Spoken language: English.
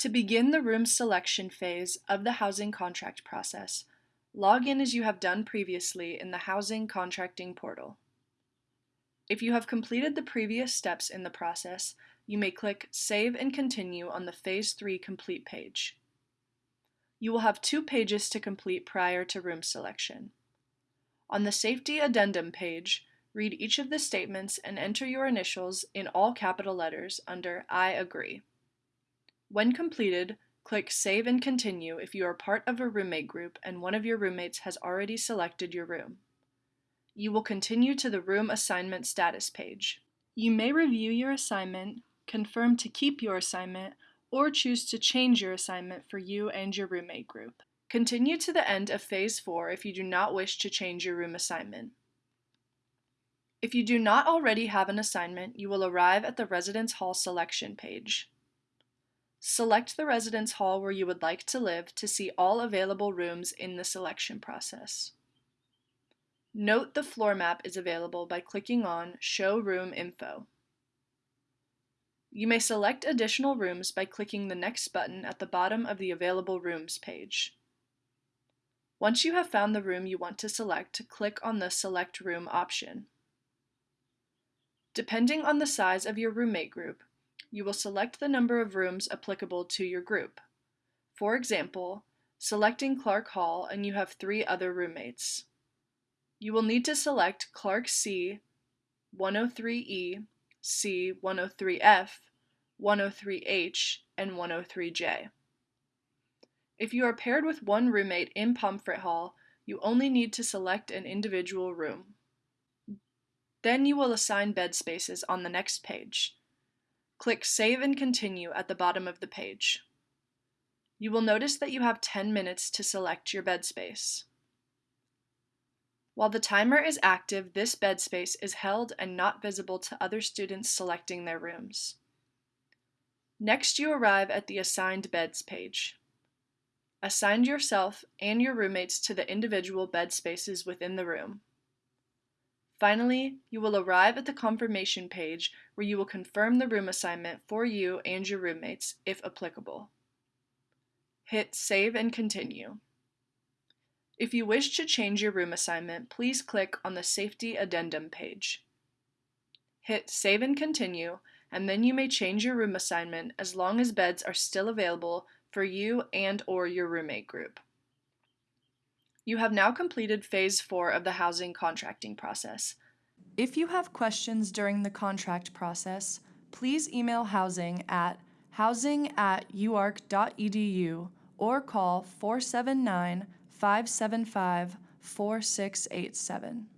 To begin the room selection phase of the housing contract process, log in as you have done previously in the Housing Contracting portal. If you have completed the previous steps in the process, you may click Save and Continue on the Phase 3 Complete page. You will have two pages to complete prior to room selection. On the Safety Addendum page, read each of the statements and enter your initials in all capital letters under I agree. When completed, click Save and Continue if you are part of a roommate group and one of your roommates has already selected your room. You will continue to the Room Assignment Status page. You may review your assignment, confirm to keep your assignment, or choose to change your assignment for you and your roommate group. Continue to the end of Phase 4 if you do not wish to change your room assignment. If you do not already have an assignment, you will arrive at the Residence Hall selection page. Select the residence hall where you would like to live to see all available rooms in the selection process. Note the floor map is available by clicking on Show Room Info. You may select additional rooms by clicking the next button at the bottom of the Available Rooms page. Once you have found the room you want to select, click on the Select Room option. Depending on the size of your roommate group, you will select the number of rooms applicable to your group. For example, selecting Clark Hall and you have three other roommates. You will need to select Clark C, 103E, C, 103F, 103H, and 103J. If you are paired with one roommate in Pomfret Hall, you only need to select an individual room. Then you will assign bed spaces on the next page. Click Save and Continue at the bottom of the page. You will notice that you have 10 minutes to select your bed space. While the timer is active, this bed space is held and not visible to other students selecting their rooms. Next you arrive at the Assigned Beds page. Assign yourself and your roommates to the individual bed spaces within the room. Finally, you will arrive at the confirmation page where you will confirm the room assignment for you and your roommates, if applicable. Hit Save and Continue. If you wish to change your room assignment, please click on the Safety Addendum page. Hit Save and Continue, and then you may change your room assignment as long as beds are still available for you and or your roommate group. You have now completed phase four of the housing contracting process. If you have questions during the contract process, please email housing at housing at uark.edu or call 479 575 4687.